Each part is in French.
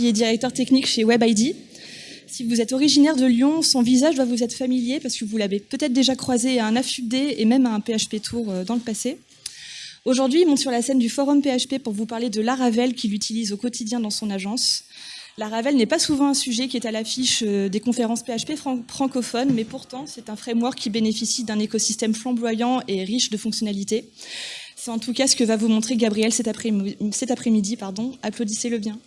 Qui est directeur technique chez WebID. Si vous êtes originaire de Lyon, son visage doit vous être familier parce que vous l'avez peut-être déjà croisé à un AFUBD et même à un PHP Tour euh, dans le passé. Aujourd'hui, il monte sur la scène du forum PHP pour vous parler de Laravel qu'il utilise au quotidien dans son agence. Laravel n'est pas souvent un sujet qui est à l'affiche euh, des conférences PHP francophones, mais pourtant c'est un framework qui bénéficie d'un écosystème flamboyant et riche de fonctionnalités. C'est en tout cas ce que va vous montrer Gabriel cet après-midi. Applaudissez-le bien.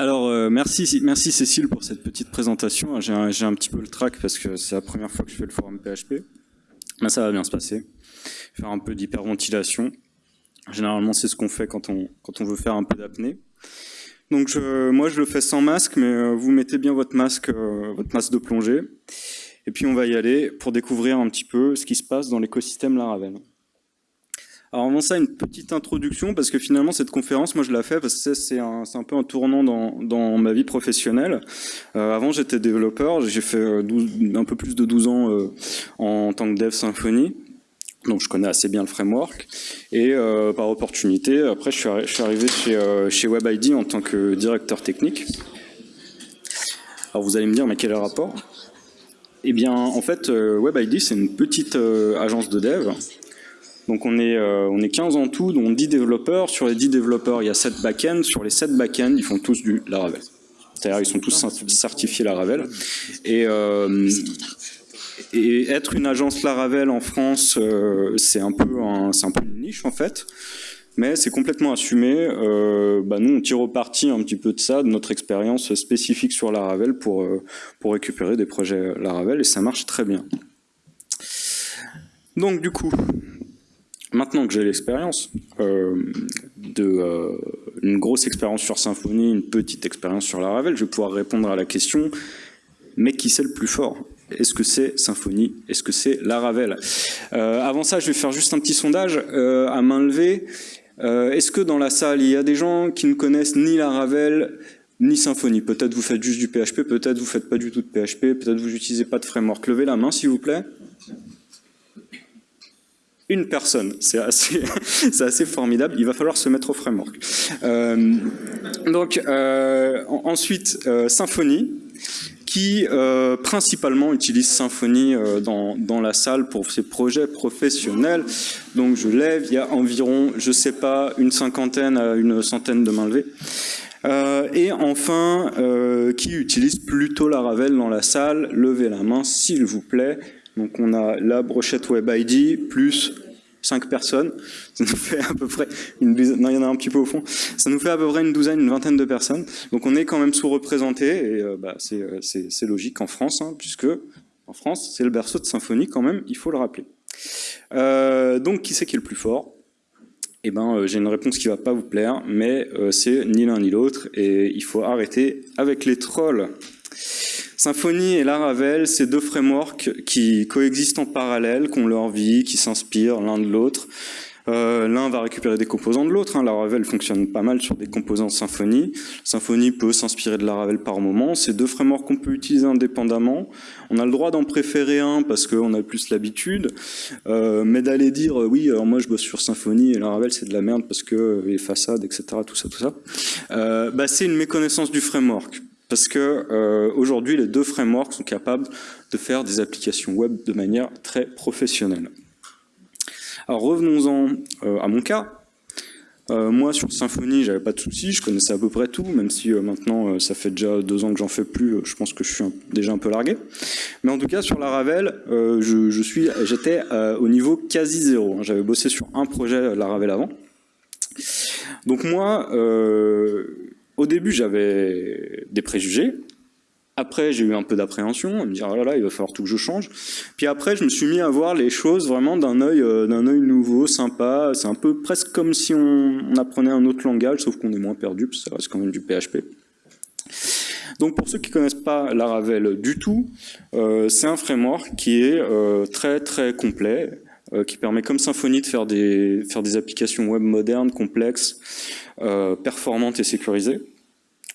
Alors, euh, merci, merci Cécile pour cette petite présentation. J'ai un, un, petit peu le trac parce que c'est la première fois que je fais le forum PHP. Mais ça va bien se passer. Faire un peu d'hyperventilation. Généralement, c'est ce qu'on fait quand on, quand on veut faire un peu d'apnée. Donc je, moi, je le fais sans masque, mais euh, vous mettez bien votre masque, euh, votre masque de plongée. Et puis on va y aller pour découvrir un petit peu ce qui se passe dans l'écosystème Laravel. Alors avant ça, une petite introduction, parce que finalement cette conférence, moi je la fais parce que c'est un, peu un tournant dans, ma vie professionnelle. Euh, avant j'étais développeur, j'ai fait 12, euh, un peu plus de 12 ans euh, en tant que dev Symfony. Donc je connais assez bien le framework. Et par opportunité, après je suis, arrivé chez, chez WebID en tant que directeur technique. Alors vous allez me dire, mais quel est le rapport? Eh bien en fait, WebID c'est une petite agence de dev donc on est, euh, on est 15 en tout, dont 10 développeurs. Sur les 10 développeurs, il y a 7 back-end. Sur les 7 back-end, ils font tous du Laravel. C'est-à-dire ils sont tous certifiés Laravel. Et, euh, et être une agence Laravel en France, euh, c'est un, peu un, un peu une niche en fait. Mais c'est complètement assumé. Bah nous, on tire au parti un petit peu de ça, de notre expérience spécifique sur Laravel pour, pour récupérer des projets Laravel, et ça marche très bien. Donc du coup, Maintenant que j'ai l'expérience, euh, euh, une grosse expérience sur Symfony, une petite expérience sur Laravel, je vais pouvoir répondre à la question mais qui c'est le plus fort? Est-ce que c'est Symfony Est-ce que c'est Laravel euh, Avant ça, je vais faire juste un petit sondage euh, à main levée. Euh, est-ce que dans la salle, il y a des gens qui ne connaissent ni Laravel ni Symfony Peut-être vous faites juste du PHP, peut-être vous faites pas du tout de PHP, peut-être vous n'utilisez pas de framework. Levez la main, s'il vous plaît une personne. C'est assez, formidable. Il va falloir se mettre au framework. Euh, donc euh, ensuite, euh, Symfony, qui euh, principalement utilise Symfony dans, la salle pour ses projets professionnels. Donc je lève, il y a environ, je sais pas, une cinquantaine à une centaine de mains levées. Et enfin, qui utilise plutôt la Ravel dans la salle, levez la main s'il vous plaît. Donc on a la brochette Web ID plus 5 personnes, ça nous fait à peu près une douzaine, non il y en a un petit peu au fond, ça nous fait à peu près une douzaine, une vingtaine de personnes. Donc on est quand même sous-représenté et euh, bah, euh, c'est logique en France, hein, puisque en France c'est le berceau de symphonie quand même, il faut le rappeler. Euh, donc qui c'est qui est le plus fort? Eh ben, j'ai une réponse qui va pas vous plaire, mais c'est ni l'un ni l'autre, et il faut arrêter avec les trolls. Symfony et Laravel, c'est deux frameworks qui coexistent en parallèle, qui ont leur vie, qui s'inspirent l'un de l'autre. Euh, L'un va récupérer des composants de l'autre. Hein. Laravel fonctionne pas mal sur des composants Symfony. Symfony peut s'inspirer de Laravel par moment. C'est deux frameworks qu'on peut utiliser indépendamment. On a le droit d'en préférer un parce qu'on a plus l'habitude. Euh, mais d'aller dire, euh, oui, alors moi je bosse sur Symfony et Laravel c'est de la merde parce que euh, les façades, etc., tout ça, tout ça, euh, bah, c'est une méconnaissance du framework. Parce que euh, aujourd'hui, les deux frameworks sont capables de faire des applications web de manière très professionnelle. Alors revenons-en euh, à mon cas. Euh, moi, sur Symfony, j'avais pas de soucis, je connaissais à peu près tout, même si euh, maintenant, euh, ça fait déjà deux ans que j'en fais plus, je pense que je suis déjà un peu largué. Mais en tout cas, sur Laravel, je, je suis, j'étais au niveau quasi zéro. Hein. J'avais bossé sur un projet Laravel avant. Donc moi, au début, j'avais des préjugés. Après, j'ai eu un peu d'appréhension, à me dire, oh là là, il va falloir tout que je change. Puis après, je me suis mis à voir les choses vraiment d'un œil euh, œil nouveau, sympa. C'est un peu presque comme si on, apprenait un autre langage, sauf qu'on est moins perdu, parce que ça reste quand même du PHP. Donc pour ceux qui connaissent pas Laravel du tout, euh, c'est un framework qui est euh, très très complet, euh, qui permet comme Symfony de faire des, applications web modernes, complexes, euh, performantes et sécurisées.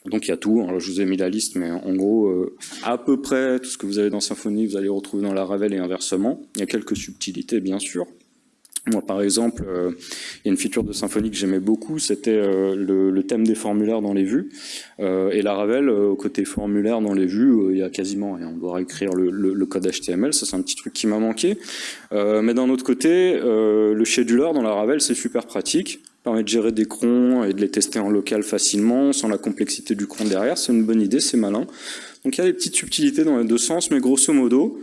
Donc il y a tout, je vous ai mis la liste, mais en gros, euh, à peu près tout ce que vous avez dans Symfony, vous allez retrouver dans la Ravel et inversement. Il y a quelques subtilités, bien sûr. Moi, par exemple, euh, il y a une feature de Symfony que j'aimais beaucoup, c'était euh, le, thème des formulaires dans les vues. et la Ravel, côté formulaire dans les vues, il y a quasiment rien. On doit réécrire le, le code HTML, ça c'est un petit truc qui m'a manqué. mais d'un autre côté, le scheduler dans la Ravel, c'est super pratique permet de gérer des crons et de les tester en local facilement, sans la complexité du cron derrière. C'est une bonne idée, c'est malin. Donc il y a des petites subtilités dans les deux sens, mais grosso modo,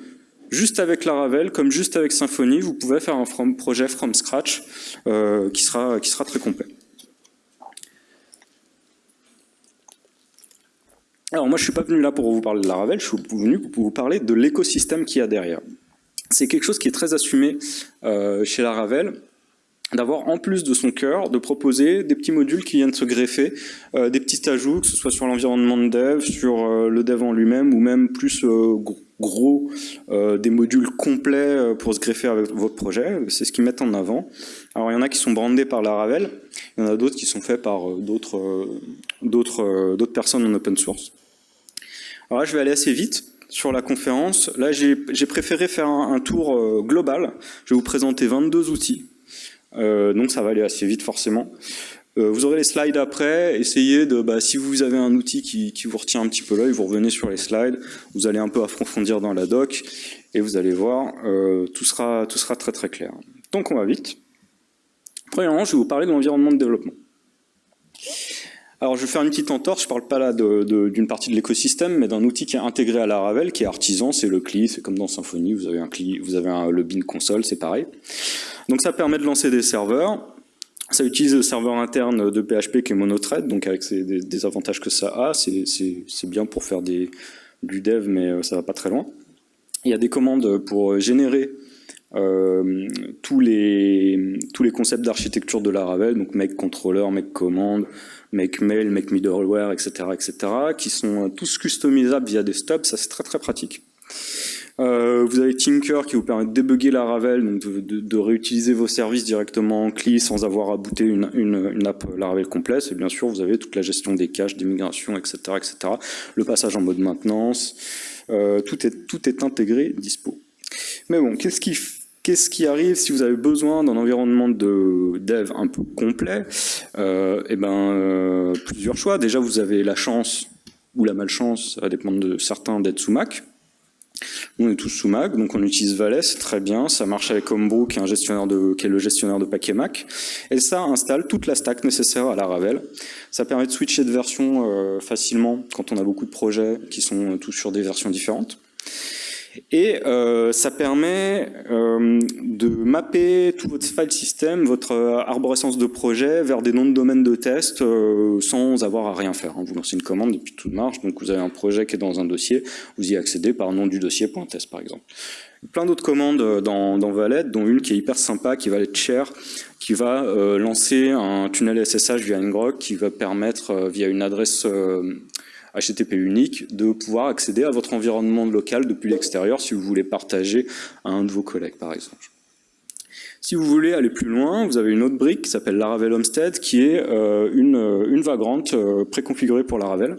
juste avec Laravel, comme juste avec Symfony, vous pouvez faire un projet from scratch euh, qui, sera, très complet. Alors moi je suis pas venu là pour vous parler de Laravel, je suis venu pour vous parler de l'écosystème qu'il y a derrière. C'est quelque chose qui est très assumé euh, chez Laravel, d'avoir en plus de son cœur, de proposer des petits modules qui viennent se greffer, euh, des petits ajouts, que ce soit sur l'environnement de dev, sur le dev en lui-même, ou même plus euh, gros, des modules complets pour se greffer avec votre projet. C'est ce qu'ils mettent en avant. Alors il y en a qui sont brandés par Laravel, il y en a d'autres qui sont faits par d'autres d'autres personnes en open source. Alors là, je vais aller assez vite sur la conférence. Là, j'ai préféré faire un, tour global. Je vais vous présenter 22 outils euh, donc ça va aller assez vite forcément. Euh, vous aurez les slides après, essayez de, bah, si vous avez un outil qui, vous retient un petit peu l'œil, vous revenez sur les slides, vous allez un peu approfondir dans la doc, et vous allez voir, euh, tout, sera, tout sera très très clair. Donc on va vite. Premièrement, je vais vous parler de l'environnement de développement. Alors je vais faire une petite entorse, je ne parle pas là d'une partie de l'écosystème, mais d'un outil qui est intégré à la Ravel, qui est artisan, c'est le CLI, c'est comme dans Symfony, vous avez un CLI, vous avez le bin console, c'est pareil. Donc ça permet de lancer des serveurs. Ça utilise le serveur interne de PHP qui est monothread, donc avec des, avantages que ça a. C'est bien pour faire du dev, mais euh, ça va pas très loin. Il y a des commandes pour générer euh, tous, les, tous les concepts d'architecture de Laravel, donc make controller, make command, make mail, make middleware, etc., etc., qui sont tous customisables via des stubs, ça c'est très très pratique. Euh, vous avez Tinker qui vous permet de débugger la Ravel, donc de, réutiliser vos services directement en CLI sans avoir à booter une, une, app Laravel complète. Et bien sûr, vous avez toute la gestion des caches, des migrations, etc., etc. Le passage en mode maintenance, euh, tout, est, tout est intégré, dispo. Mais bon, qu'est-ce qui Qu'est-ce qui arrive si vous avez besoin d'un environnement de dev un peu complet euh, Eh ben, euh, plusieurs choix. Déjà, vous avez la chance ou la malchance, ça va dépendre de certains, d'être sous Mac. On est tous sous Mac, donc on utilise Valet, c'est très bien. Ça marche avec Homebrew, qui est, un gestionnaire de, qui est le gestionnaire de paquets Mac. Et ça installe toute la stack nécessaire à la Ravel. Ça permet de switcher de version euh, facilement quand on a beaucoup de projets qui sont tous sur des versions différentes. Et euh, ça permet euh, de mapper tout votre file system, votre arborescence de projet vers des noms de domaines de test euh, sans avoir à rien faire. Hein. Vous lancez une commande et puis tout marche. Donc vous avez un projet qui est dans un dossier, vous y accédez par nom du dossier .test par exemple. Plein d'autres commandes dans, dans Valet, dont une qui est hyper sympa, qui va être share, qui va lancer un tunnel SSH via Ngrok, qui va permettre via une adresse HTTP unique, de pouvoir accéder à votre environnement local depuis l'extérieur si vous voulez partager à un de vos collègues par exemple. Si vous voulez aller plus loin, vous avez une autre brique qui s'appelle Laravel Homestead qui est euh, une, une vagrante euh, préconfigurée pour Laravel.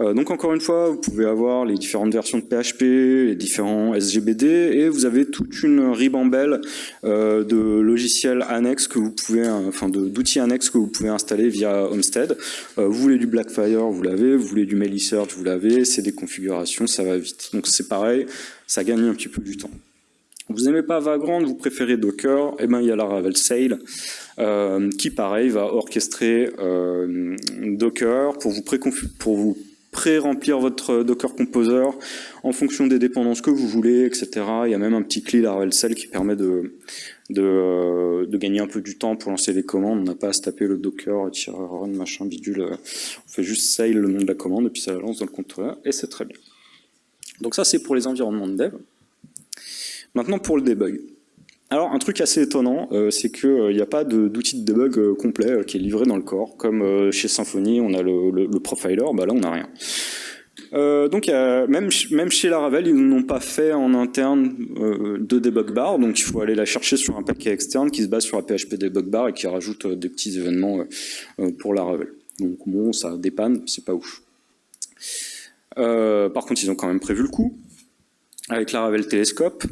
Euh, donc encore une fois, vous pouvez avoir les différentes versions de PHP, les différents SGBD, et vous avez toute une ribambelle euh, de logiciels annexes que vous pouvez, enfin d'outils annexes que vous pouvez installer via Homestead. Euh, vous voulez du Blackfire, vous l'avez. Vous voulez du Search, vous l'avez. C'est des configurations, ça va vite. Donc c'est pareil, ça gagne un petit peu du temps. Vous n'aimez pas Vagrant, vous préférez Docker, eh ben il y a la Ravel Sail, qui pareil va orchestrer Docker pour vous, pour vous pré-remplir votre Docker Composer en fonction des dépendances que vous voulez, etc. Il y a même un petit CLI Laravel Cell qui permet de, de, gagner un peu du temps pour lancer les commandes. On n'a pas à se taper le Docker, run, machin, bidule. On fait juste sail le nom de la commande et puis ça la lance dans le contrôleur et c'est très bien. Donc ça c'est pour les environnements de dev. Maintenant pour le debug. Alors un truc assez étonnant, euh, c'est qu'il n'y euh, a pas d'outil de, debug euh, complet qui est livré dans le corps. Comme chez Symfony, on a le, profiler, bah là on n'a rien. donc même, même chez Laravel, ils n'ont pas fait en interne de debug bar, donc il faut aller la chercher sur un paquet externe qui se base sur la PHP debug bar et qui rajoute des petits événements pour Laravel. Donc bon, ça dépanne, c'est pas ouf. par contre, ils ont quand même prévu le coup, avec la Ravel Telescope,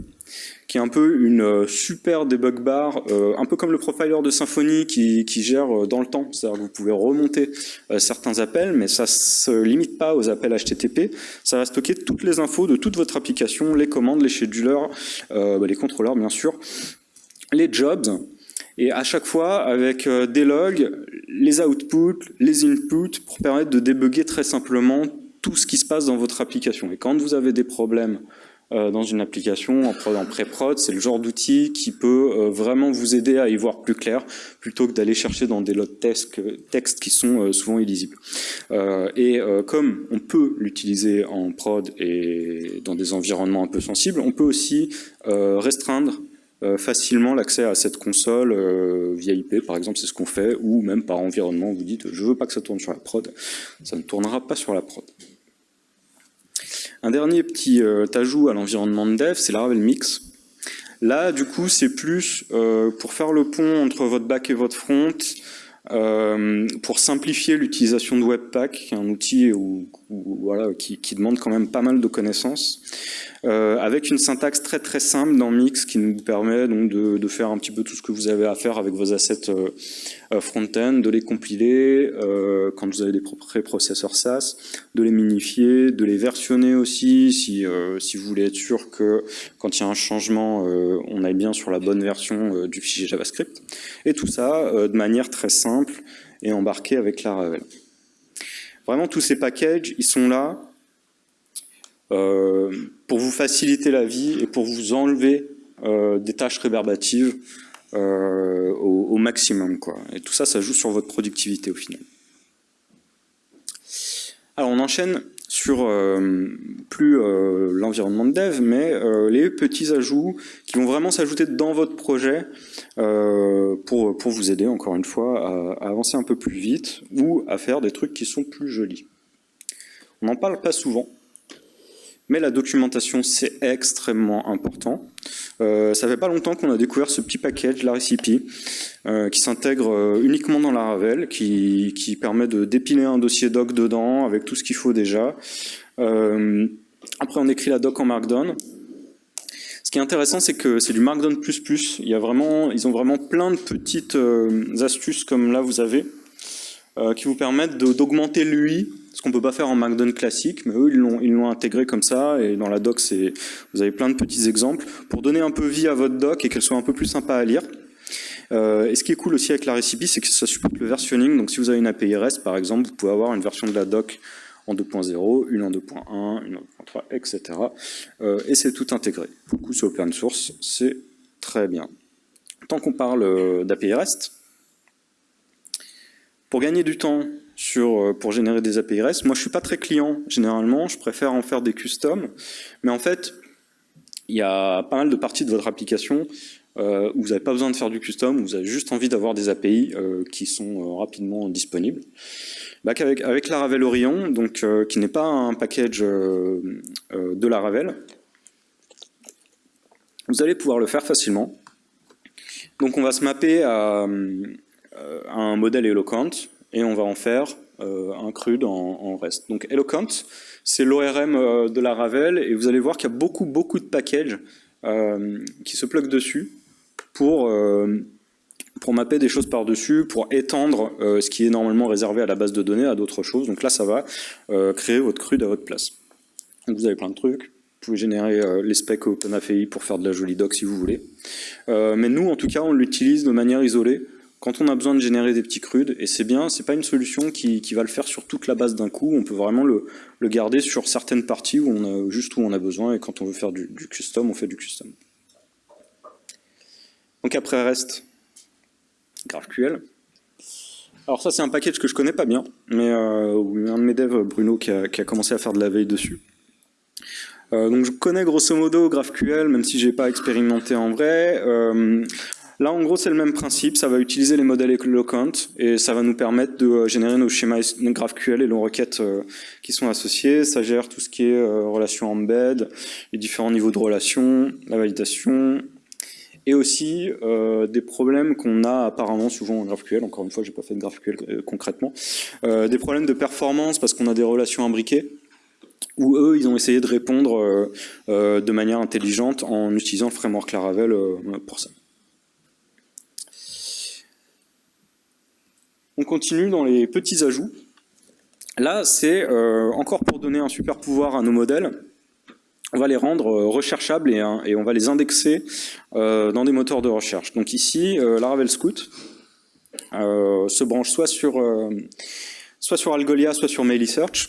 qui est un peu une euh, super debug bar, euh, un peu comme le profiler de Symfony qui, gère euh, dans le temps. C'est-à-dire que vous pouvez remonter certains appels, mais ça se limite pas aux appels HTTP. Ça va stocker toutes les infos de toute votre application, les commandes, les schedulers, bah, les contrôleurs bien sûr, les jobs, et à chaque fois avec des logs, les outputs, les inputs, pour permettre de débugger très simplement tout ce qui se passe dans votre application. Et quand vous avez des problèmes dans une application en, pré-prod, c'est le genre d'outil qui peut euh, vraiment vous aider à y voir plus clair, plutôt que d'aller chercher dans des lots de textes qui sont euh, souvent illisibles. et comme on peut l'utiliser en prod et dans des environnements un peu sensibles, on peut aussi restreindre facilement l'accès à cette console via IP, par exemple, c'est ce qu'on fait, ou même par environnement, vous dites je veux pas que ça tourne sur la prod, ça ne tournera pas sur la prod. Un dernier petit euh, ajout à l'environnement de dev, c'est Laravel Mix. Là, du coup, c'est plus euh, pour faire le pont entre votre back et votre front, euh, pour simplifier l'utilisation de Webpack, qui est un outil qui, demande quand même pas mal de connaissances. Euh, avec une syntaxe très très simple dans Mix qui nous permet donc de, faire un petit peu tout ce que vous avez à faire avec vos assets euh, front-end, de les compiler quand vous avez des pré-processeurs SAS, de les minifier, de les versionner aussi si, si vous voulez être sûr que quand il y a un changement, on aille bien sur la bonne version du fichier JavaScript. Et tout ça de manière très simple et embarqué avec Laravel. Vraiment, tous ces packages, ils sont là euh, pour vous faciliter la vie et pour vous enlever euh, des tâches réverbatives euh, au, maximum. Quoi. Et tout ça, ça joue sur votre productivité au final. Alors on enchaîne sur plus l'environnement de dev, mais les petits ajouts qui vont vraiment s'ajouter dans votre projet pour, pour vous aider, encore une fois, à, avancer un peu plus vite ou à faire des trucs qui sont plus jolis. On n'en parle pas souvent, mais la documentation, c'est extrêmement important. Euh, ça fait pas longtemps qu'on a découvert ce petit package, la recipe, euh, qui s'intègre euh, uniquement dans la Ravel, qui, qui, permet de dépiler un dossier doc dedans avec tout ce qu'il faut déjà. Après, on écrit la doc en Markdown. Ce qui est intéressant, c'est que c'est du Markdown++. Il y a vraiment, ils ont vraiment plein de petites astuces comme là vous avez, qui vous permettent d'augmenter l'UI ce qu'on peut pas faire en Markdown classique, mais eux ils l'ont intégré comme ça et dans la doc vous avez plein de petits exemples pour donner un peu vie à votre doc et qu'elle soit un peu plus sympa à lire. Euh, et ce qui est cool aussi avec la recipe, c'est que ça supporte le versionning. Donc si vous avez une API REST par exemple, vous pouvez avoir une version de la doc en 2.0, une en 2.1, une en 2.3, etc. Euh, et c'est tout intégré. Du coup, c'est open source, c'est très bien. Tant qu'on parle euh, d'API REST, pour gagner du temps, sur, euh, pour générer des API REST. Moi, je suis pas très client, généralement. Je préfère en faire des customs. Mais en fait, il y a pas mal de parties de votre application euh, où vous n'avez pas besoin de faire du custom, où vous avez juste envie d'avoir des API euh, qui sont rapidement disponibles. Bah, avec, avec Laravel Orion, donc, qui n'est pas un package de Laravel, vous allez pouvoir le faire facilement. Donc on va se mapper à, à un modèle Eloquent et on va en faire euh, un CRUD en, reste. Donc Eloquent, c'est l'ORM euh, de la Ravel, et vous allez voir qu'il y a beaucoup, beaucoup de packages euh, qui se pluguent dessus pour, pour mapper des choses par-dessus, pour étendre ce qui est normalement réservé à la base de données à d'autres choses. Donc là, ça va créer votre CRUD à votre place. Donc vous avez plein de trucs. Vous pouvez générer les specs OpenAPI pour faire de la jolie doc si vous voulez. mais nous, en tout cas, on l'utilise de manière isolée quand on a besoin de générer des petits crudes, et c'est bien, c'est pas une solution qui, va le faire sur toute la base d'un coup, on peut vraiment le, garder sur certaines parties où on a, juste où on a besoin, et quand on veut faire du, custom, on fait du custom. Donc après reste GraphQL. Alors ça c'est un package que je connais pas bien, mais euh, un de mes devs, Bruno, qui a, commencé à faire de la veille dessus. Euh, donc je connais grosso modo GraphQL, même si j'ai pas expérimenté en vrai. Euh, Là, en gros, c'est le même principe. Ça va utiliser les modèles Eloquent et ça va nous permettre de euh, générer nos schémas GraphQL et nos requêtes euh, qui sont associées. Ça gère tout ce qui est euh, relation embed, les différents niveaux de relation, la validation. et aussi des problèmes qu'on a apparemment souvent en GraphQL, encore une fois, j'ai pas fait de GraphQL concrètement, des problèmes de performance parce qu'on a des relations imbriquées, où eux, ils ont essayé de répondre de manière intelligente en utilisant le framework Laravel pour ça. On continue dans les petits ajouts. Là, c'est euh, encore pour donner un super pouvoir à nos modèles. On va les rendre euh, recherchables et, hein, et, on va les indexer euh, dans des moteurs de recherche. Donc ici, Laravel Scout se branche soit sur, soit sur Algolia, soit sur Melisearch.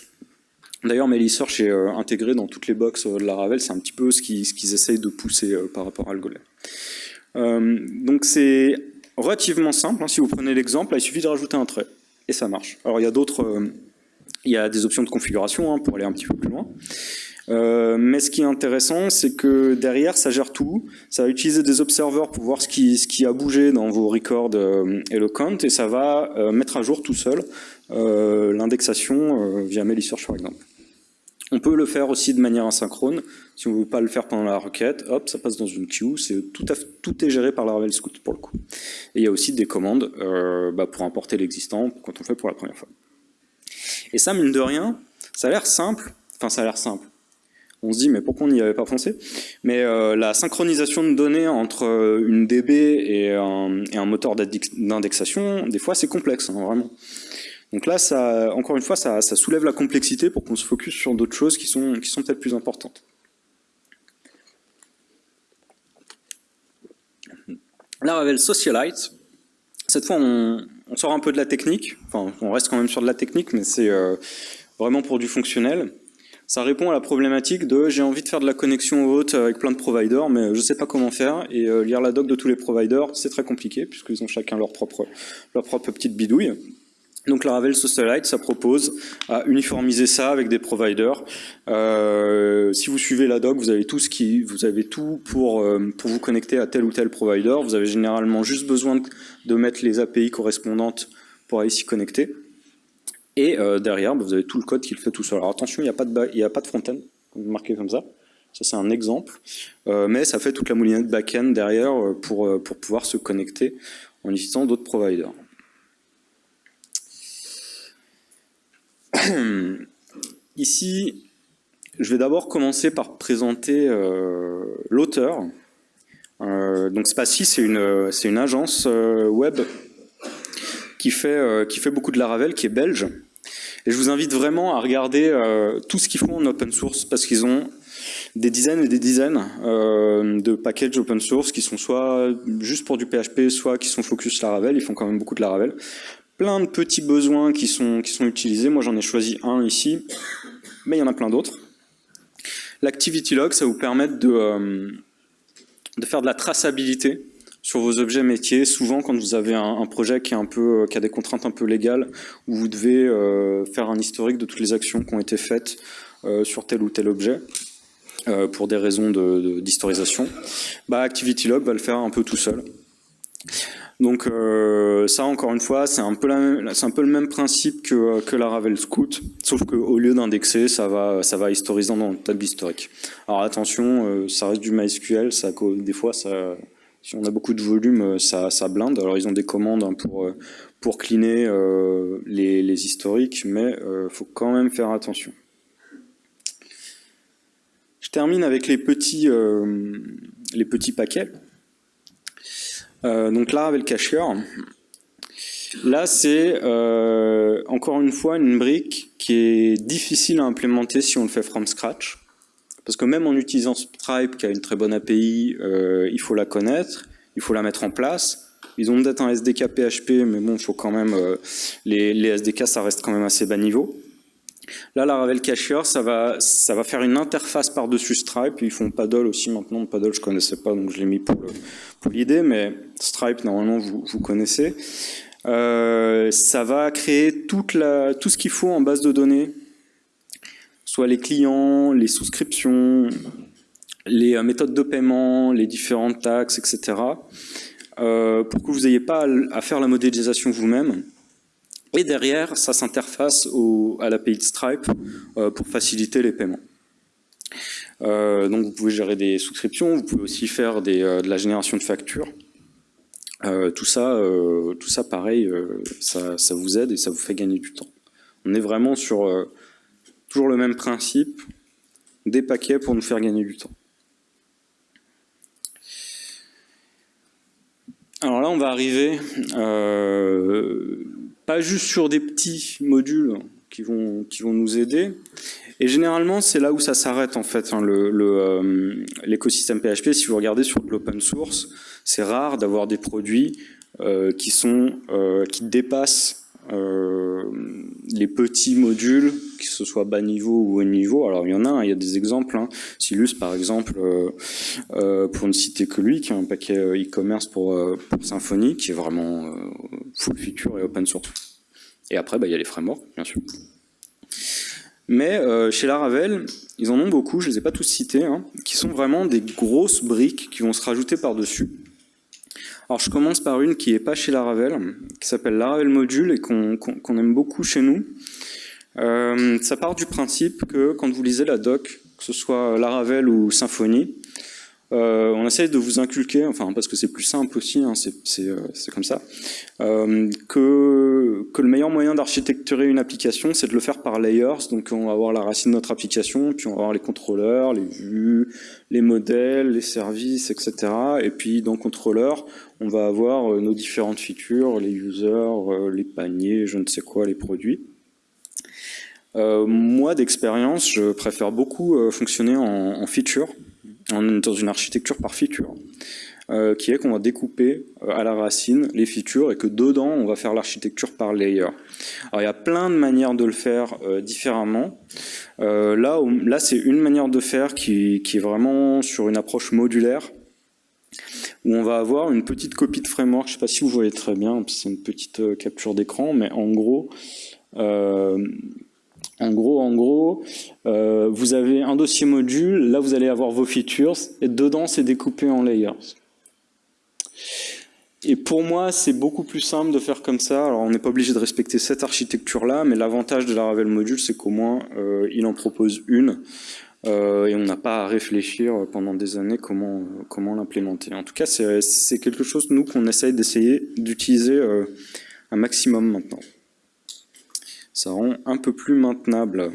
D'ailleurs, Melisearch est intégré dans toutes les boxes de Laravel. C'est un petit peu ce qu'ils essayent de pousser par rapport à Algolia. donc c'est relativement simple. Hein. Si vous prenez l'exemple, il suffit de rajouter un trait et ça marche. Alors il y a d'autres, euh, il y a des options de configuration hein, pour aller un petit peu plus loin. Euh, mais ce qui est intéressant, c'est que derrière, ça gère tout. Ça va utiliser des observeurs pour voir ce qui, a bougé dans vos records euh, et le count, et ça va mettre à jour tout seul l'indexation via Melisearch par exemple. On peut le faire aussi de manière asynchrone. Si on ne veut pas le faire pendant la requête, hop, ça passe dans une queue. C'est tout, tout est géré par Laravel Scout pour le coup. Et il y a aussi des commandes euh, bah, pour importer l'existant quand on fait pour la première fois. Et ça, mine de rien, ça a l'air simple. Enfin, ça a l'air simple. On se dit, mais pourquoi on n'y avait pas pensé? Mais euh, la synchronisation de données entre euh, une DB et un, et un moteur d'indexation, des fois, c'est complexe, hein, vraiment. Donc là, encore une fois, ça, soulève la complexité pour qu'on se focus sur d'autres choses qui sont, peut-être plus importantes. Laravel Socialite, cette fois on, sort un peu de la technique, enfin on reste quand même sur de la technique, mais c'est euh, vraiment pour du fonctionnel. Ça répond à la problématique de j'ai envie de faire de la connexion haute avec plein de providers, mais je ne sais pas comment faire, et euh, lire la doc de tous les providers, c'est très compliqué, puisqu'ils ont chacun leur propre petite bidouille. Donc Laravel Socialite, ça propose à uniformiser ça avec des providers. Euh, si vous suivez la doc, vous avez tout ce qui, vous avez tout pour euh, pour vous connecter à tel ou tel provider. Vous avez généralement juste besoin de, mettre les API correspondantes pour aller s'y connecter. Et euh, derrière, bah, vous avez tout le code qui le fait tout seul. Alors attention, il n'y a pas de il a pas de front-end comme ça. Ça c'est un exemple, mais ça fait toute la moulinette back-end derrière pour pour pouvoir se connecter en utilisant d'autres providers. Ici, je vais d'abord commencer par présenter euh, l'auteur. Euh, donc Spacy, c'est une, une agence euh, web qui fait, qui fait beaucoup de Laravel, qui est belge. Et je vous invite vraiment à regarder tout ce qu'ils font en open source, parce qu'ils ont des dizaines et des dizaines de packages open source qui sont soit juste pour du PHP, soit qui sont focus Laravel, ils font quand même beaucoup de Laravel plein de petits besoins qui sont, qui sont utilisés. Moi, j'en ai choisi un ici, mais il y en a plein d'autres. L'activity log, ça vous permet de, euh, de faire de la traçabilité sur vos objets métiers. Souvent, quand vous avez un, projet qui, est un peu, euh, qui a des contraintes un peu légales, où vous devez euh, faire un historique de toutes les actions qui ont été faites sur tel ou tel objet, pour des raisons d'historisation, de, bah, ActivityLog va le faire un peu tout seul. Donc euh, ça, encore une fois, c'est un, peu le même principe que, que Laravel Scout, sauf qu'au lieu d'indexer, ça va, ça va historiser dans le table historique. Alors attention, euh, ça reste du MySQL, des fois, si on a beaucoup de volume, euh, ça, blinde. Alors ils ont des commandes hein, pour, pour cleaner les, les, historiques, mais il faut quand même faire attention. Je termine avec les petits, les petits paquets. Euh, donc là, avec le cacheur, là c'est euh, encore une fois une brique qui est difficile à implémenter si on le fait from scratch. Parce que même en utilisant Stripe, qui a une très bonne API, euh, il faut la connaître, il faut la mettre en place. Ils ont peut-être un SDK PHP, mais bon, faut quand même les, SDK, ça reste quand même assez bas niveau. Là, la Ravel Cacher, ça va, ça va faire une interface par-dessus Stripe. Ils font Paddle aussi maintenant. Paddle, je connaissais pas, donc je l'ai mis pour l'idée. Mais Stripe, normalement, vous, connaissez. Euh, ça va créer tout ce qu'il faut en base de données, soit les clients, les souscriptions, les euh, méthodes de paiement, les différentes taxes, etc. Euh, pour que vous n'ayez pas à faire la modélisation vous-même. Et derrière, ça s'interface à l'API de Stripe euh, pour faciliter les paiements. donc vous pouvez gérer des souscriptions, vous pouvez aussi faire de la génération de factures. tout ça, tout ça pareil, ça, vous aide et ça vous fait gagner du temps. On est vraiment sur toujours le même principe, des paquets pour nous faire gagner du temps. Alors là, on va arriver euh, pas juste sur des petits modules qui vont, qui vont nous aider. Et généralement, c'est là où ça s'arrête en fait, hein, euh, l'écosystème PHP. Si vous regardez sur l'open source, c'est rare d'avoir des produits euh, qui, sont, qui dépassent euh, les petits modules, que ce soit bas niveau ou haut niveau, alors il y en a, hein, il y a des exemples. Hein. Silus, par exemple, euh, euh, pour ne citer que lui, qui a un paquet e-commerce pour, Symfony, qui est vraiment full feature et open source. Et après, bah, il y a les frameworks, bien sûr. Mais chez Laravel, ils en ont beaucoup, je ne les ai pas tous cités, hein, qui sont vraiment des grosses briques qui vont se rajouter par-dessus. Alors je commence par une qui n'est pas chez Laravel, qui s'appelle Laravel Module et qu'on aime beaucoup chez nous. Euh, ça part du principe que quand vous lisez la doc, que ce soit Laravel ou Symfony, euh, on essaie de vous inculquer, enfin parce que c'est plus simple aussi, hein, euh, c'est comme ça, euh, que, le meilleur moyen d'architecturer une application, c'est de le faire par layers. Donc on va avoir la racine de notre application, puis on va avoir les contrôleurs, les vues, les modèles, les services, etc. Et puis dans contrôleur, on va avoir nos différentes features, les users, les paniers, je ne sais quoi, les produits. moi, d'expérience, je préfère beaucoup fonctionner en, en feature on est dans une architecture par feature, euh, qui est qu'on va découper euh, à la racine les features et que dedans, on va faire l'architecture par layer. Alors il y a plein de manières de le faire euh, différemment. là, là c'est une manière de faire qui, qui, est vraiment sur une approche modulaire, où on va avoir une petite copie de framework, je ne sais pas si vous voyez très bien, c'est une petite capture d'écran, mais en gros, en gros, en gros, euh, vous avez un dossier module, là vous allez avoir vos features, et dedans c'est découpé en layers. Et pour moi, c'est beaucoup plus simple de faire comme ça. Alors, on n'est pas obligé de respecter cette architecture-là, mais l'avantage de la Ravel Module, c'est qu'au moins, euh, il en propose une, euh, et on n'a pas à réfléchir pendant des années comment, comment l'implémenter. En tout cas, c'est quelque chose, nous, qu'on essaye d'essayer d'utiliser un maximum maintenant ça rend un peu plus maintenable.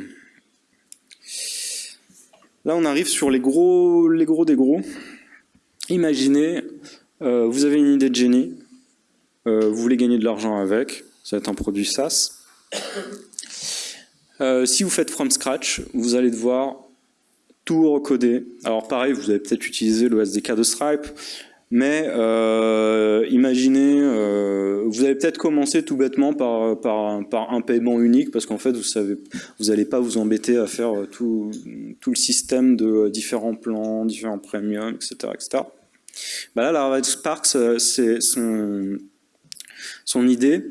Là, on arrive sur les gros, les gros des gros. Imaginez, euh, vous avez une idée de génie, euh, vous voulez gagner de l'argent avec, ça va être un produit SaaS. Euh, si vous faites from scratch, vous allez devoir tout recoder. Alors pareil, vous allez peut-être utiliser le SDK de Stripe, mais euh, imaginez, euh, vous allez peut-être commencer tout bêtement par, un paiement unique, parce qu'en fait, vous savez, vous n'allez pas vous embêter à faire tout, tout, le système de différents plans, différents premiums, etc. etc. Bah là, la Red Spark, c'est son, idée,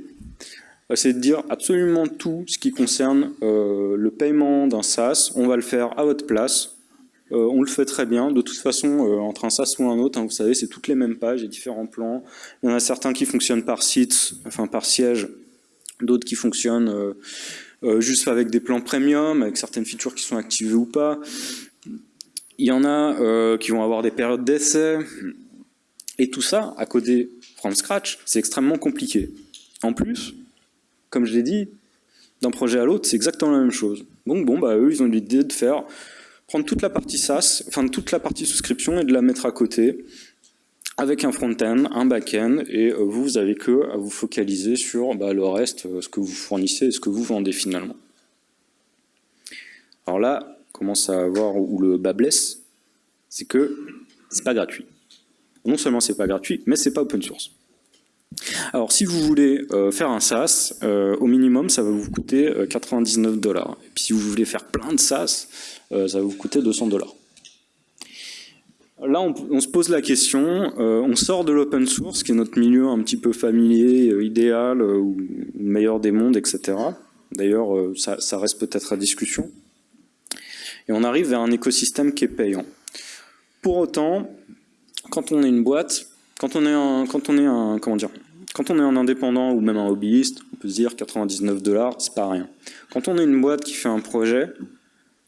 c'est de dire absolument tout ce qui concerne euh, le paiement d'un SaaS, on va le faire à votre place, euh, on le fait très bien. De toute façon, euh, entre un SAS ou un autre, hein, vous savez, c'est toutes les mêmes pages et différents plans. Il y en a certains qui fonctionnent par site, enfin par siège, d'autres qui fonctionnent euh, juste avec des plans premium, avec certaines features qui sont activées ou pas. Il y en a qui vont avoir des périodes d'essai. Et tout ça, à coder from scratch, c'est extrêmement compliqué. En plus, comme je l'ai dit, d'un projet à l'autre, c'est exactement la même chose. Donc bon, bah eux, ils ont l'idée de faire prendre toute la partie SaaS, enfin toute la partie souscription et de la mettre à côté avec un front-end, un back-end, et euh, vous, vous avez que à vous focaliser sur bah, le reste, euh, ce que vous fournissez et ce que vous vendez finalement. Alors là, commence à voir où le bas blesse, c'est que c'est pas gratuit. Non seulement c'est pas gratuit, mais c'est pas open source. Alors si vous voulez euh, faire un SaaS, au minimum ça va vous coûter 99 dollars. Et puis si vous voulez faire plein de SaaS, euh, ça va vous coûter 200 dollars. Là, on, se pose la question, euh, on sort de l'open source, qui est notre milieu un petit peu familier, euh, idéal, ou meilleur des mondes, etc. D'ailleurs, ça, reste peut-être à discussion. Et on arrive vers un écosystème qui est payant. Pour autant, quand on est une boîte, quand on est un, quand on est un, comment dire, quand on est un indépendant ou même un hobbyiste, on peut se dire 99 dollars, c'est pas rien. Quand on est une boîte qui fait un projet,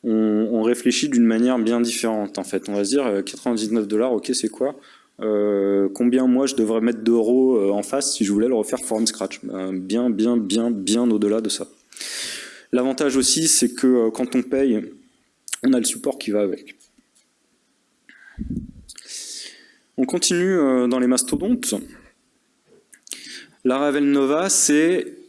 on, réfléchit d'une manière bien différente en fait. On va se dire 99 dollars, ok c'est quoi Combien moi je devrais mettre d'euros en face si je voulais le refaire from scratch? Bien, bien, bien, bien au-delà de ça. L'avantage aussi c'est que quand on paye, on a le support qui va avec. On continue dans les mastodontes. La Ravel Nova, c'est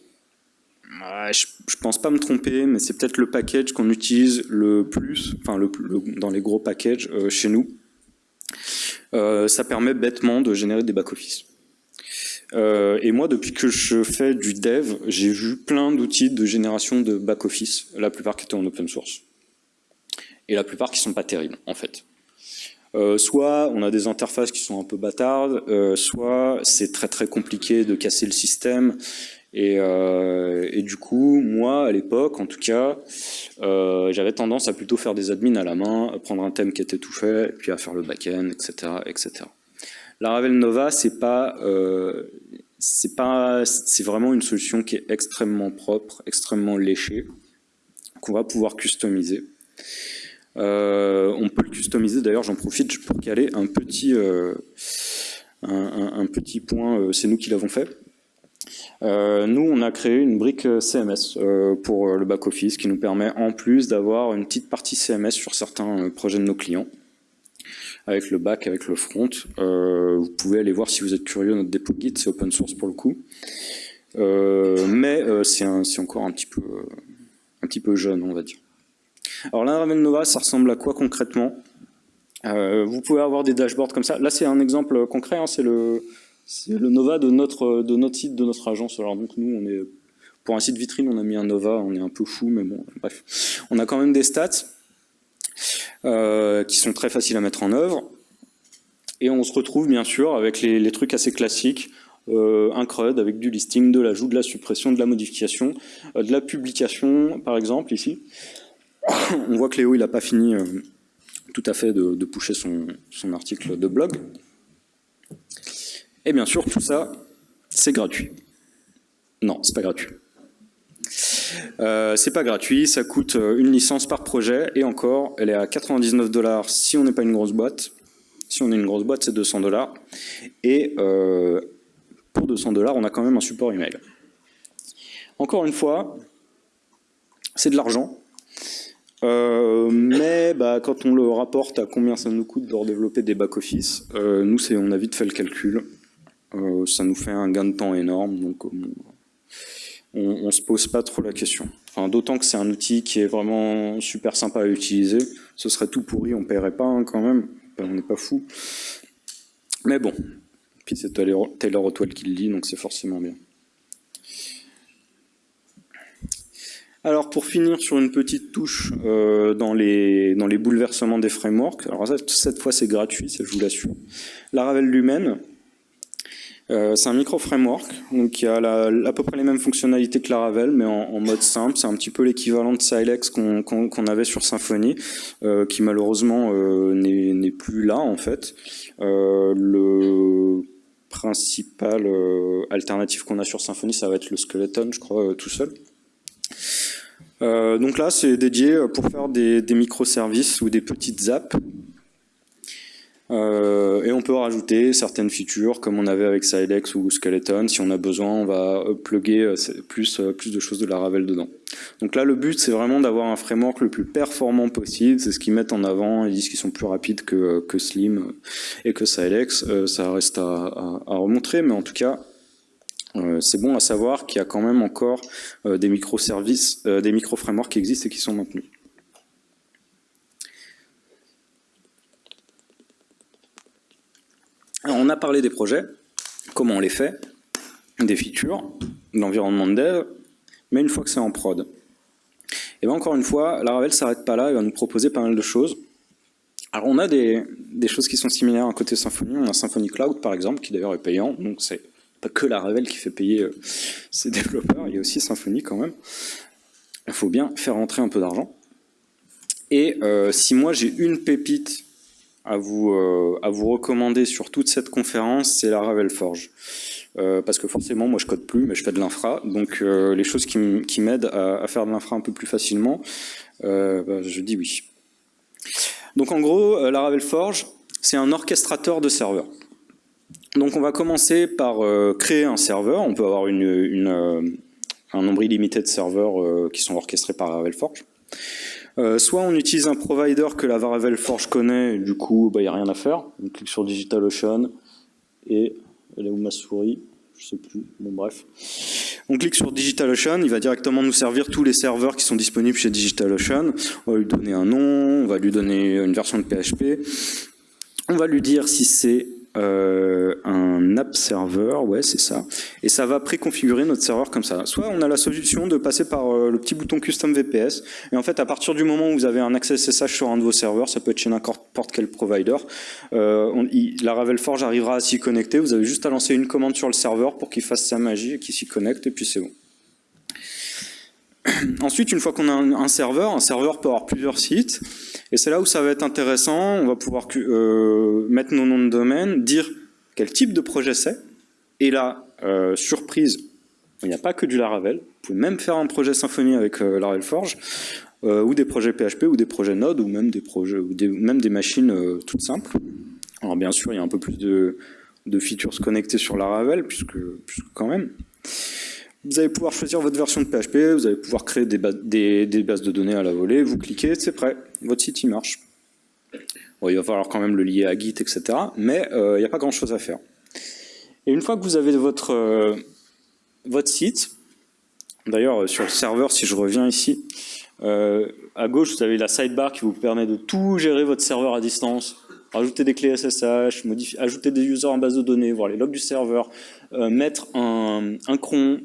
je, ne pense pas me tromper, mais c'est peut-être le package qu'on utilise le plus, enfin dans les gros packages euh, chez nous. Euh, ça permet bêtement de générer des back-office. Euh, et moi, depuis que je fais du dev, j'ai vu plein d'outils de génération de back-office, la plupart qui étaient en open source. Et la plupart qui sont pas terribles, en fait. Soit on a des interfaces qui sont un peu bâtardes, soit c'est très très compliqué de casser le système euh, et, du coup, moi, à l'époque, en tout cas, euh, j'avais tendance à plutôt faire des admins à la main, prendre un thème qui était tout fait, puis à faire le back-end, etc., etc. La Ravel Nova, c'est pas, euh, c'est pas, c'est vraiment une solution qui est extrêmement propre, extrêmement léchée, qu'on va pouvoir customiser. On peut le customiser. D'ailleurs, j'en profite pour caler un petit, petit point. c'est nous qui l'avons fait. Euh, nous, on a créé une brique euh, CMS euh, pour le back-office qui nous permet en plus d'avoir une petite partie CMS sur certains projets de nos clients avec le back, avec le front. vous pouvez aller voir si vous êtes curieux notre dépôt Git, c'est open source pour le coup. mais c'est encore un petit, un petit peu jeune, on va dire. Alors l'Unravel Nova, ça ressemble à quoi concrètement Vous pouvez avoir des dashboards comme ça. Là, c'est un exemple concret, hein, c'est le, Nova de notre, de notre site, de notre agence. Alors donc nous, on est pour un site vitrine, on a mis un Nova, on est un peu fou, mais bon, bref. On a quand même des stats euh, qui sont très faciles à mettre en œuvre. Et on se retrouve bien sûr avec les, trucs assez classiques, euh, un CRUD avec du listing, de l'ajout, de la suppression, de la modification, euh, de la publication, par exemple, ici. On voit que Léo, il n'a pas fini tout à fait de, de pusher son, article de blog. Et bien sûr, tout ça, c'est gratuit. Non, c'est pas gratuit. Euh, c'est pas gratuit, ça coûte euh, une licence par projet, et encore, elle est à 99 dollars si on n'est pas une grosse boîte. Si on est une grosse boîte, c'est 200 dollars. Et euh, pour 200 dollars, on a quand même un support email. Encore une fois, c'est de l'argent. Mais bah, quand on le rapporte à combien ça nous coûte de redévelopper des back-office, nous, on a vite fait le calcul. Euh, ça nous fait un gain de temps énorme, donc euh, on, ne se pose pas trop la question. D'autant que c'est un outil qui est vraiment super sympa à utiliser. Ce serait tout pourri, on paierait pas hein, quand même. on n'est pas fou. Mais bon, puis c'est Taylor Otwell qui le dit, donc c'est forcément bien. Alors pour finir sur une petite touche euh, dans, les, dans les bouleversements des frameworks, alors cette fois c'est gratuit, ça je vous l'assure. La Ravel Lumen, euh, c'est un micro-framework qui a à peu près les mêmes fonctionnalités que Laravel, mais en, mode simple. C'est un petit peu l'équivalent de Silex qu'on avait sur Symfony, euh, qui malheureusement euh, n'est plus là en fait. le principal alternative qu'on a sur Symfony, ça va être le Skeleton, je crois, tout seul. Donc là, c'est dédié pour faire des, des microservices ou des petites apps euh, et on peut rajouter certaines features comme on avait avec Silex ou Skeleton. Si on a besoin, on va plugger euh, plus, euh, plus de choses de la Ravel dedans. Donc là, le but, c'est vraiment d'avoir un framework le plus performant possible. C'est ce qu'ils mettent en avant. Ils disent qu'ils sont plus rapides que, que Slim et que Silex. ça reste à, à, remontrer, mais en tout cas, c'est bon à savoir qu'il y a quand même encore des microservices, des micro-frameworks qui existent et qui sont maintenus. Alors, on a parlé des projets, comment on les fait, des features, de l'environnement de dev, mais une fois que c'est en prod. Et bien encore une fois, la Ravel s'arrête pas là, il va nous proposer pas mal de choses. Alors on a des, choses qui sont similaires à côté Symfony, on a Symfony Cloud par exemple, qui d'ailleurs est payant, donc c'est pas que la Ravel qui fait payer euh, ses développeurs, il y a aussi Symfony quand même. Il faut bien faire rentrer un peu d'argent. Et euh, si moi j'ai une pépite à vous, euh, à vous recommander sur toute cette conférence, c'est la Ravel Forge. parce que forcément, moi je code plus, mais je fais de l'infra, donc les choses qui m'aident à, faire de l'infra un peu plus facilement, bah, je dis oui. Donc en gros, Laravel Forge, c'est un orchestrateur de serveurs. Donc on va commencer par créer un serveur, on peut avoir une, un nombre illimité de serveurs qui sont orchestrés par Laravel Forge. Euh, soit on utilise un provider que la Laravel Forge connaît, du coup, il bah, n'y a rien à faire. On clique sur DigitalOcean, et elle est où ma souris? Je sais plus, bon bref. On clique sur DigitalOcean, il va directement nous servir tous les serveurs qui sont disponibles chez DigitalOcean. On va lui donner un nom, on va lui donner une version de PHP. On va lui dire si c'est euh, un app server, ouais c'est ça, et ça va préconfigurer notre serveur comme ça. Soit on a la solution de passer par euh, le petit bouton Custom VPS, et en fait à partir du moment où vous avez un accès SSH sur un de vos serveurs, ça peut être chez n'importe quel provider, euh, la Ravel Forge arrivera à s'y connecter, vous avez juste à lancer une commande sur le serveur pour qu'il fasse sa magie et qu'il s'y connecte, et puis c'est bon. Ensuite, une fois qu'on a un, serveur, un serveur peut avoir plusieurs sites, et c'est là où ça va être intéressant, on va pouvoir euh, mettre nos noms de domaine, dire quel type de projet c'est, et là, euh, surprise, il n'y a pas que du Laravel, vous pouvez même faire un projet Symfony avec euh, Laravel Forge, ou des projets PHP, ou des projets Node, ou même des projets, même des machines toutes simples. Alors bien sûr, il y a un peu plus de, de features connectées sur Laravel, puisque, puisque quand même. Vous allez pouvoir choisir votre version de PHP, vous allez pouvoir créer des, bases de données à la volée, vous cliquez, c'est prêt, votre site il marche. il va falloir quand même le lier à Git, etc. Mais euh, il n'y a pas grand chose à faire. Et une fois que vous avez votre, euh, votre site, d'ailleurs euh, sur le serveur, si je reviens ici, à gauche vous avez la sidebar qui vous permet de tout gérer votre serveur à distance, rajouter des clés SSH, ajouter des users en base de données, voir les logs du serveur, mettre un, un cron,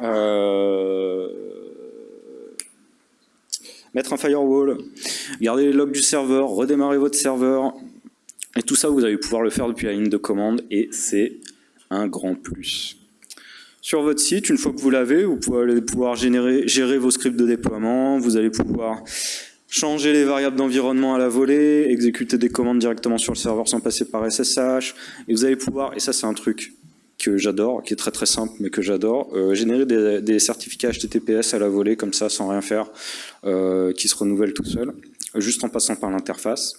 euh, mettre un firewall, garder les logs du serveur, redémarrer votre serveur, et tout ça, vous allez pouvoir le faire depuis la ligne de commande, et c'est un grand plus. Sur votre site, une fois que vous l'avez, vous pouvez pouvoir gérer vos scripts de déploiement, vous allez pouvoir changer les variables d'environnement à la volée, exécuter des commandes directement sur le serveur sans passer par SSH, et vous allez pouvoir, et ça c'est un truc que j'adore, qui est très très simple mais que j'adore, euh, générer des, certificats HTTPS à la volée comme ça sans rien faire, euh, qui se renouvellent tout seul, juste en passant par l'interface.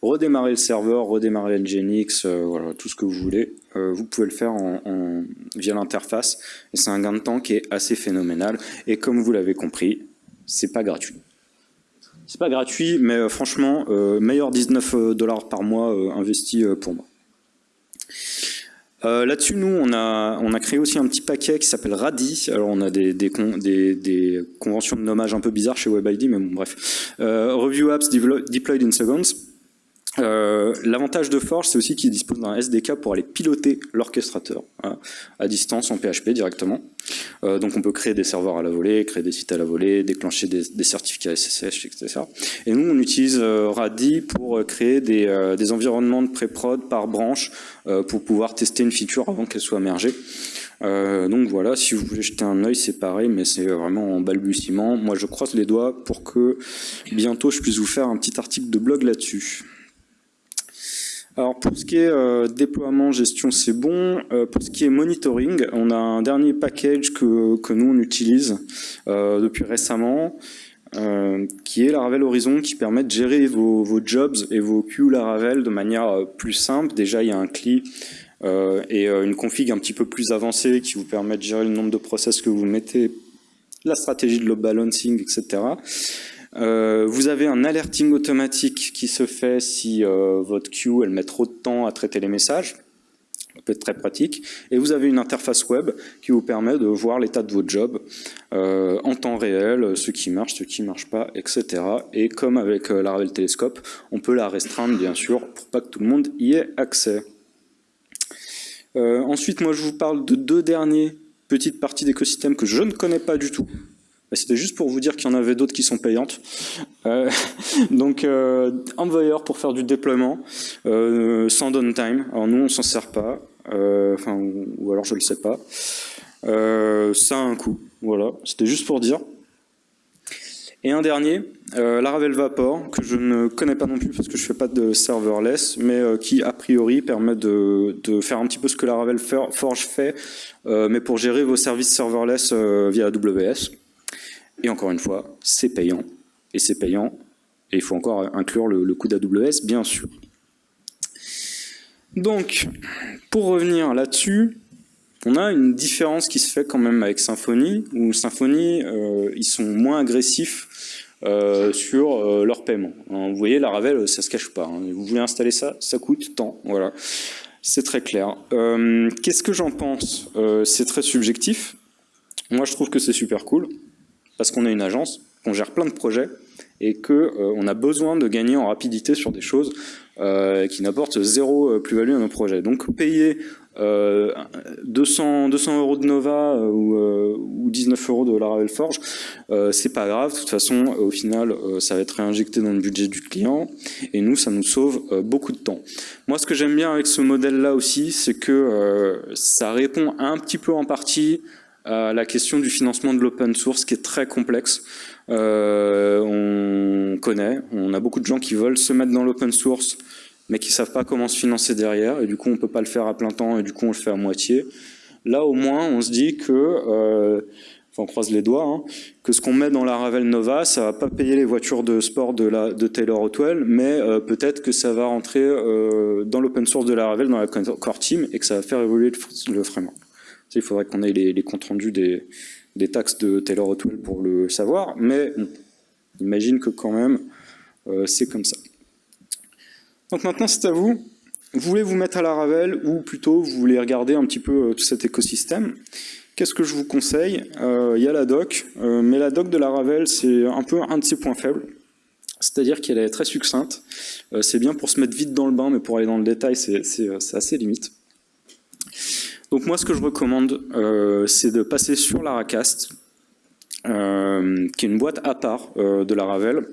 Redémarrer le serveur, redémarrer Nginx, euh, voilà, tout ce que vous voulez, vous pouvez le faire en, via l'interface et c'est un gain de temps qui est assez phénoménal et comme vous l'avez compris, c'est pas gratuit. C'est pas gratuit, mais franchement, meilleur 19 dollars par mois investi pour moi. Euh, là-dessus, nous, on a, on a créé aussi un petit paquet qui s'appelle RADI. Alors, on a des, des, des, conventions de nommage un peu bizarres chez WebID, mais bon, bref. Euh, Review Apps Deployed in Seconds. Euh, l'avantage de Forge, c'est aussi qu'il dispose d'un SDK pour aller piloter l'orchestrateur hein, à distance en PHP directement. Euh, donc on peut créer des serveurs à la volée, créer des sites à la volée, déclencher des, certificats SSH, etc. Et nous, on utilise euh, Radi pour créer des, environnements de pré-prod par branche pour pouvoir tester une feature avant qu'elle soit mergée. donc voilà, si vous voulez jeter un œil, c'est pareil, mais c'est vraiment en balbutiement. Moi, je croise les doigts pour que bientôt je puisse vous faire un petit article de blog là-dessus. Alors pour ce qui est euh, déploiement, gestion, c'est bon. Euh, pour ce qui est monitoring, on a un dernier package que, que nous on utilise euh, depuis récemment, qui est Laravel Horizon, qui permet de gérer vos, vos jobs et vos queues Laravel de manière plus simple. Déjà, il y a un CLI et une config un petit peu plus avancée qui vous permet de gérer le nombre de process que vous mettez, la stratégie de load balancing, etc. Euh, vous avez un alerting automatique qui se fait si euh, votre queue elle met trop de temps à traiter les messages. Ça peut être très pratique. Et vous avez une interface web qui vous permet de voir l'état de votre job euh, en temps réel, ce qui marche, ce qui ne marche pas, etc. Et comme avec la Laravel Telescope, on peut la restreindre bien sûr pour pas que tout le monde y ait accès. ensuite, moi je vous parle de deux derniers petites parties d'écosystème que je ne connais pas du tout, c'était juste pour vous dire qu'il y en avait d'autres qui sont payantes. Euh, donc, euh, Envoyer pour faire du déploiement, euh, sans downtime. Alors nous, on s'en sert pas. Euh, ou alors je le sais pas. ça a un coût. Voilà, c'était juste pour dire. Et un dernier, Laravel Vapor, que je ne connais pas non plus parce que je ne fais pas de serverless, mais qui a priori permet de, faire un petit peu ce que Laravel Forge fait, mais pour gérer vos services serverless via AWS. Et encore une fois, c'est payant. Et c'est payant. Et il faut encore inclure le, coût d'AWS, bien sûr. Donc, pour revenir là-dessus, on a une différence qui se fait quand même avec Symfony, où Symfony, ils sont moins agressifs euh, sur euh, leur paiement. vous voyez, la Ravel, ça se cache pas. Hein. Vous voulez installer ça, ça coûte tant. Voilà, c'est très clair. Euh, qu'est-ce que j'en pense? C'est très subjectif. Moi, je trouve que c'est super cool parce qu'on est une agence, qu'on gère plein de projets et que on a besoin de gagner en rapidité sur des choses qui n'apportent zéro plus-value à nos projets. Donc, payer 200, 200 euros de Nova ou, ou 19 euros de Laravel Forge, euh, c'est pas grave, de toute façon, au final, euh, ça va être réinjecté dans le budget du client, et nous, ça nous sauve euh, beaucoup de temps. Moi, ce que j'aime bien avec ce modèle-là aussi, c'est que ça répond un petit peu en partie la question du financement de l'open source, qui est très complexe. on connaît, on a beaucoup de gens qui veulent se mettre dans l'open source, mais qui savent pas comment se financer derrière, et du coup, on peut pas le faire à plein temps, et du coup, on le fait à moitié. Là, au moins, on se dit que on croise les doigts, hein, que ce qu'on met dans la Ravel Nova, ça va pas payer les voitures de sport de, la, de Taylor Otwell, mais euh, peut-être que ça va rentrer euh, dans l'open source de la Ravel, dans la core team, et que ça va faire évoluer le, framework. Il faudrait qu'on ait les, comptes rendus des, taxes de Taylor Otwell pour le savoir, mais on imagine que quand même, euh, c'est comme ça. Donc maintenant, c'est à vous. Vous voulez vous mettre à la Ravel, ou plutôt vous voulez regarder un petit peu tout cet écosystème? Qu'est-ce que je vous conseille? Euh, Il y a la doc, euh, mais la doc de la Ravel, c'est un peu un de ses points faibles. C'est-à-dire qu'elle est très succincte. Euh, c'est bien pour se mettre vite dans le bain, mais pour aller dans le détail, c'est assez limite. Donc moi, ce que je recommande, c'est de passer sur la Racast, qui est une boîte à part de la Ravel,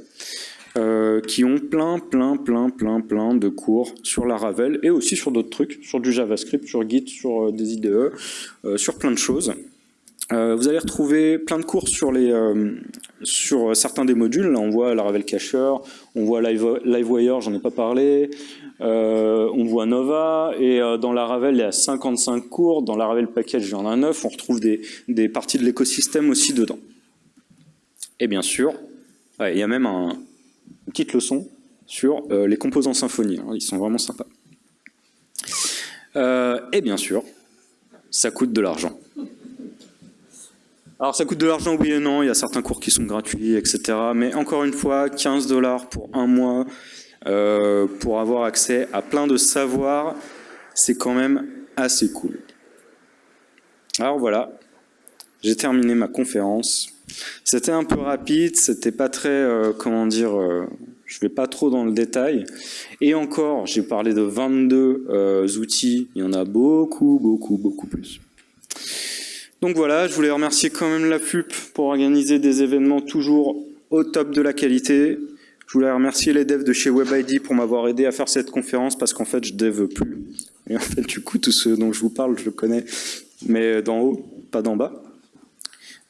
euh, qui ont plein, plein, plein, plein, plein de cours sur la Ravel et aussi sur d'autres trucs, sur du JavaScript, sur Git, sur euh, des IDE, euh, sur plein de choses. Vous allez retrouver plein de cours sur, sur certains des modules. Là, on voit la Ravel Cacher, on voit Livewire, j'en ai pas parlé, on voit Nova, et dans la Ravel, il y a 55 cours, dans la Ravel Package, il y en a 9, on retrouve des, parties de l'écosystème aussi dedans. Et bien sûr, il y a même un, une petite leçon sur euh, les composants Symfony. Hein, ils sont vraiment sympas. Euh, et bien sûr, ça coûte de l'argent. Alors ça coûte de l'argent, oui et non, il y a certains cours qui sont gratuits, etc. Mais encore une fois, 15 dollars pour un mois, euh, pour avoir accès à plein de savoirs, c'est quand même assez cool. Alors voilà, j'ai terminé ma conférence. C'était un peu rapide, c'était pas très, euh, comment dire, euh, je vais pas trop dans le détail. Et encore, j'ai parlé de 22 euh, outils, il y en a beaucoup, beaucoup, beaucoup plus. Donc voilà, je voulais remercier quand même la PUP pour organiser des événements toujours au top de la qualité. Je voulais remercier les devs de chez WebID pour m'avoir aidé à faire cette conférence parce qu'en fait, je dev plus. Et en fait, du coup, tout ce dont je vous parle, je le connais, mais d'en haut, pas d'en bas.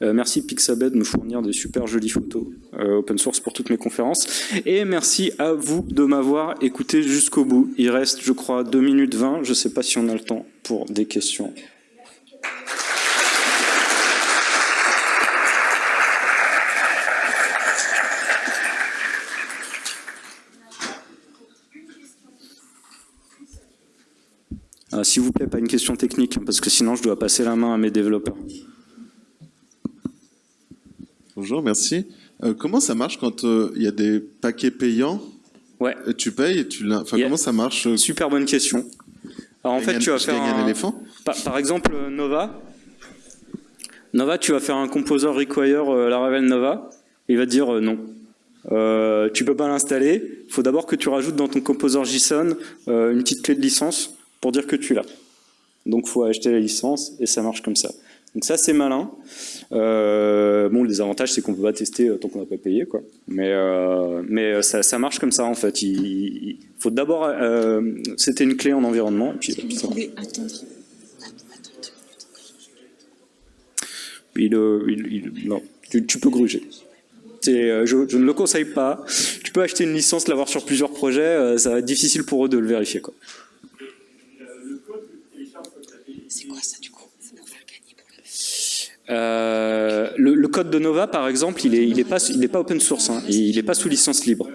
Euh, merci Pixabay de me fournir des super jolies photos euh, open source pour toutes mes conférences. Et merci à vous de m'avoir écouté jusqu'au bout. Il reste, je crois, 2 minutes 20. Je ne sais pas si on a le temps pour des questions. Ah, s'il vous plaît, pas une question technique, parce que sinon je dois passer la main à mes développeurs. Bonjour, merci. Euh, comment ça marche quand euh, il y a des paquets payants Ouais. tu payes et tu Enfin, comment ça marche euh Super bonne question. Alors en fait, tu vas faire un, éléphant. Par, exemple, Nova. Nova, tu vas faire un composer require Laravel Nova. Il va te dire non. tu peux pas l'installer. Il faut d'abord que tu rajoutes dans ton composer JSON une petite clé de licence pour dire que tu l'as. Donc, faut acheter la licence et ça marche comme ça. Donc ça, c'est malin. Euh, bon, les avantages, c'est qu'on peut pas tester euh, tant qu'on n'a pas payé, quoi. Mais, euh, mais ça, ça, marche comme ça, en fait. Il, faut d'abord... C'était une clé en environnement. Puis, puis ça... attendre. Il, il, non, tu, tu, peux gruger. Je, je, ne le conseille pas. Tu peux acheter une licence, l'avoir sur plusieurs projets, ça va être difficile pour eux de le vérifier. Quoi. C'est quoi ça du coup euh, le, code de Nova, par exemple, il n'est est pas, open source, hein, il n'est pas sous licence libre.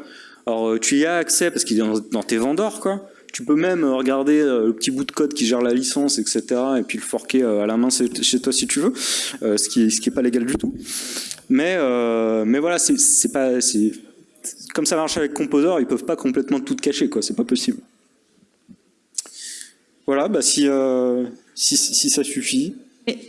Alors euh, tu y as accès parce qu'il est dans, tes vendors, quoi. Tu peux même euh, regarder le petit bout de code qui gère la licence, etc. et puis le forquer à la main chez toi si tu veux, ce qui ce qui est pas légal du tout. Mais mais voilà, c'est pas comme ça marche avec Composer, ils peuvent pas complètement tout cacher, quoi. C'est pas possible. Voilà, bah si, si, si ça suffit.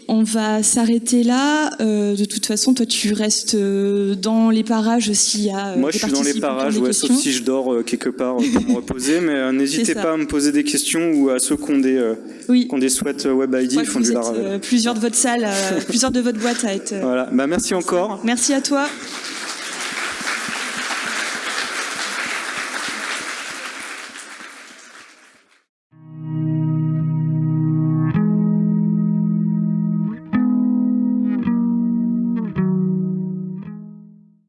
On va s'arrêter là. Euh, de toute façon, toi, tu restes euh, dans les parages s'il y a. Euh, Moi, je suis dans les parages, ouais, sauf si je dors quelque part pour me reposer. Mais n'hésitez pas à me poser des questions ou à ceux qui ont des, oui. des souhaits Web ID. Font du plusieurs de votre salle, plusieurs de votre boîte à être. Voilà. Bah, merci encore. Merci à toi.